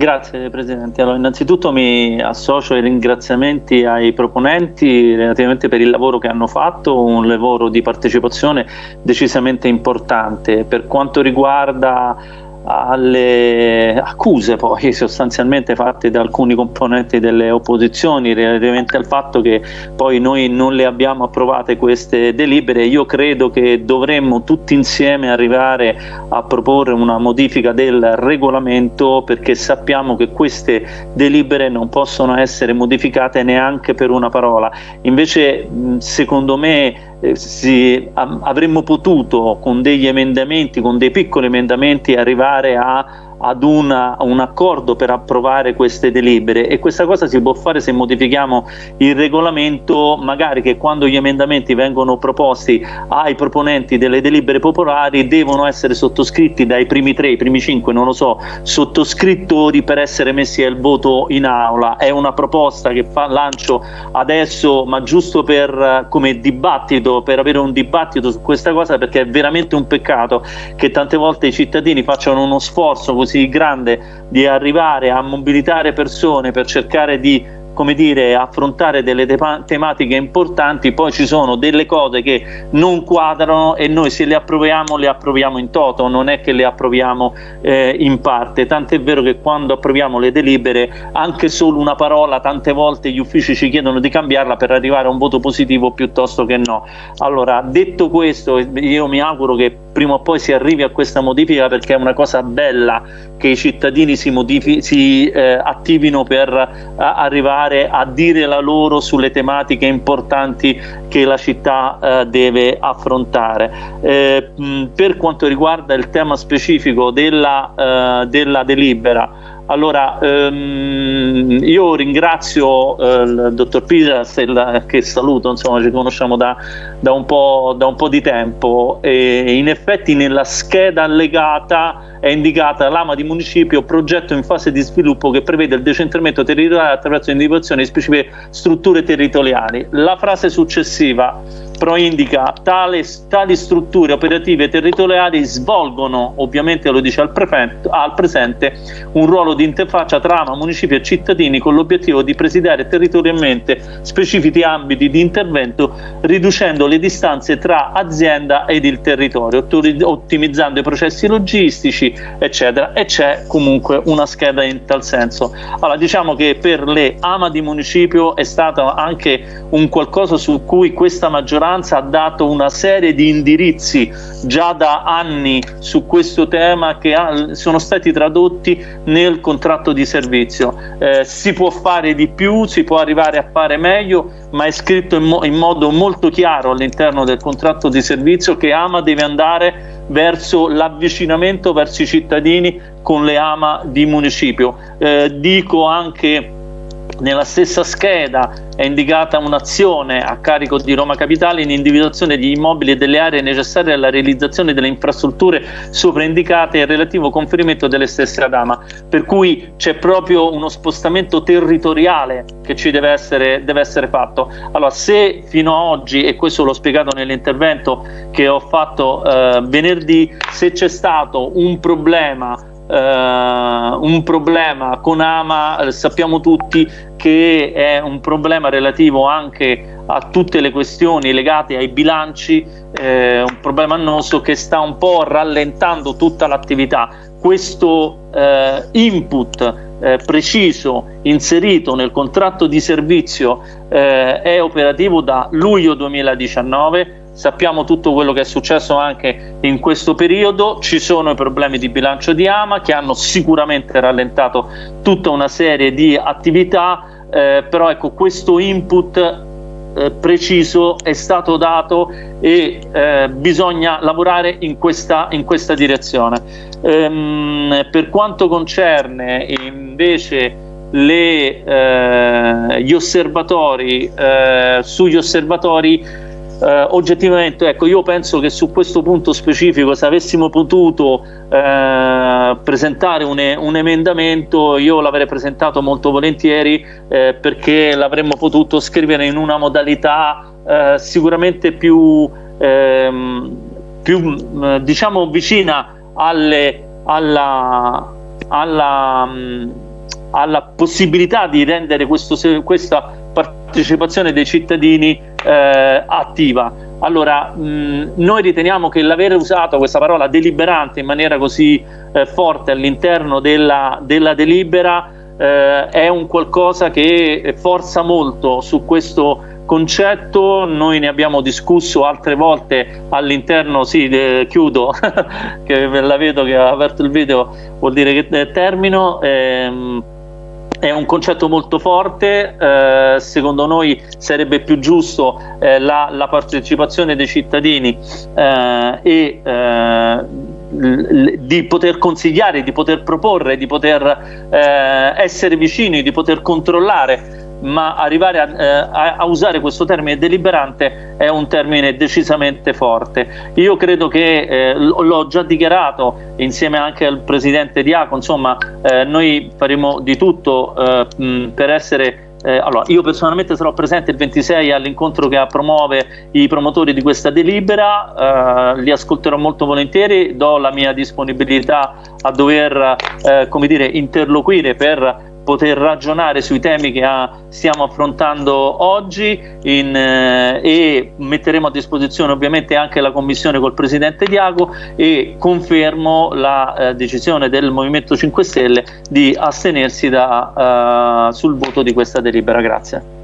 Grazie Presidente. Allora, innanzitutto mi associo ai ringraziamenti ai proponenti relativamente per il lavoro che hanno fatto, un lavoro di partecipazione decisamente importante. Per quanto riguarda alle accuse poi sostanzialmente fatte da alcuni componenti delle opposizioni relativamente al fatto che poi noi non le abbiamo approvate queste delibere. Io credo che dovremmo tutti insieme arrivare a proporre una modifica del regolamento perché sappiamo che queste delibere non possono essere modificate neanche per una parola. Invece secondo me eh, si, avremmo potuto con degli emendamenti, con dei piccoli emendamenti arrivare a ad una, un accordo per approvare queste delibere e questa cosa si può fare se modifichiamo il regolamento magari che quando gli emendamenti vengono proposti ai proponenti delle delibere popolari devono essere sottoscritti dai primi tre, i primi cinque, non lo so, sottoscrittori per essere messi al voto in aula. È una proposta che fa, lancio adesso ma giusto per come dibattito, per avere un dibattito su questa cosa perché è veramente un peccato che tante volte i cittadini facciano uno sforzo così così grande di arrivare a mobilitare persone per cercare di come dire, affrontare delle tematiche importanti, poi ci sono delle cose che non quadrano e noi se le approviamo le approviamo in toto, non è che le approviamo eh, in parte, tant'è vero che quando approviamo le delibere anche solo una parola tante volte gli uffici ci chiedono di cambiarla per arrivare a un voto positivo piuttosto che no. Allora detto questo io mi auguro che prima o poi si arrivi a questa modifica perché è una cosa bella che i cittadini si, si eh, attivino per eh, arrivare a dire la loro sulle tematiche importanti che la città eh, deve affrontare. Eh, mh, per quanto riguarda il tema specifico della, eh, della delibera, allora, ehm, io ringrazio eh, il dottor Pisa che saluto, insomma ci conosciamo da, da, un, po', da un po' di tempo e in effetti nella scheda allegata è indicata l'AMA di municipio progetto in fase di sviluppo che prevede il decentramento territoriale attraverso l'individuazione di specifiche strutture territoriali. La frase successiva proindica tale, tali strutture operative territoriali svolgono, ovviamente lo dice al, prefetto, al presente, un ruolo di interfaccia tra AMA, municipio e cittadini con l'obiettivo di presidiare territorialmente specifici ambiti di intervento riducendo le distanze tra azienda ed il territorio, ottimizzando i processi logistici, eccetera. E c'è comunque una scheda in tal senso. Allora, diciamo che per le AMA di municipio è stato anche un qualcosa su cui questa maggioranza maggioranza ha dato una serie di indirizzi già da anni su questo tema che sono stati tradotti nel contratto di servizio. Eh, si può fare di più, si può arrivare a fare meglio, ma è scritto in, mo in modo molto chiaro all'interno del contratto di servizio che AMA deve andare verso l'avvicinamento verso i cittadini con le AMA di municipio. Eh, dico anche nella stessa scheda è indicata un'azione a carico di Roma Capitale in individuazione di immobili e delle aree necessarie alla realizzazione delle infrastrutture sopraindicate e il relativo conferimento delle stesse ad AMA, per cui c'è proprio uno spostamento territoriale che ci deve essere, deve essere fatto. Allora, se fino ad oggi, e questo l'ho spiegato nell'intervento che ho fatto eh, venerdì, se c'è stato un problema un problema con Ama, eh, sappiamo tutti che è un problema relativo anche a tutte le questioni legate ai bilanci, eh, un problema annoso che sta un po' rallentando tutta l'attività. Questo eh, input eh, preciso inserito nel contratto di servizio eh, è operativo da luglio 2019 sappiamo tutto quello che è successo anche in questo periodo, ci sono i problemi di bilancio di Ama che hanno sicuramente rallentato tutta una serie di attività, eh, però ecco questo input eh, preciso è stato dato e eh, bisogna lavorare in questa, in questa direzione. Ehm, per quanto concerne invece le, eh, gli osservatori, eh, sugli osservatori eh, oggettivamente ecco io penso che su questo punto specifico se avessimo potuto eh, presentare un, un, emendamento io l'avrei presentato molto volentieri eh, perché l'avremmo potuto scrivere in una modalità eh, sicuramente più, ehm, più diciamo vicina alle, alla, alla alla possibilità di rendere questo, questa partecipazione dei cittadini eh, attiva. Allora, mh, noi riteniamo che l'aver usato questa parola deliberante in maniera così eh, forte all'interno della, della, delibera eh, è un qualcosa che forza molto su questo concetto, noi ne abbiamo discusso altre volte all'interno, sì, eh, chiudo, che la vedo che ha aperto il video, vuol dire che eh, termino. Ehm, è un concetto molto forte, eh, secondo noi sarebbe più giusto eh, la, la, partecipazione dei cittadini eh, e eh, di poter consigliare, di poter proporre, di poter eh, essere vicini, di poter controllare ma arrivare a, eh, a, usare questo termine deliberante è un termine decisamente forte. Io credo che, eh, l'ho già dichiarato insieme anche al Presidente Diaco, insomma eh, noi faremo di tutto eh, mh, per essere eh, allora, io personalmente sarò presente il 26 all'incontro che promuove i promotori di questa delibera, eh, li ascolterò molto volentieri, do la mia disponibilità a dover eh, dire, interloquire per poter ragionare sui temi che ha, stiamo affrontando oggi in, eh, e metteremo a disposizione ovviamente anche la commissione col Presidente Diago e confermo la eh, decisione del Movimento 5 Stelle di astenersi da, eh, sul voto di questa delibera. Grazie.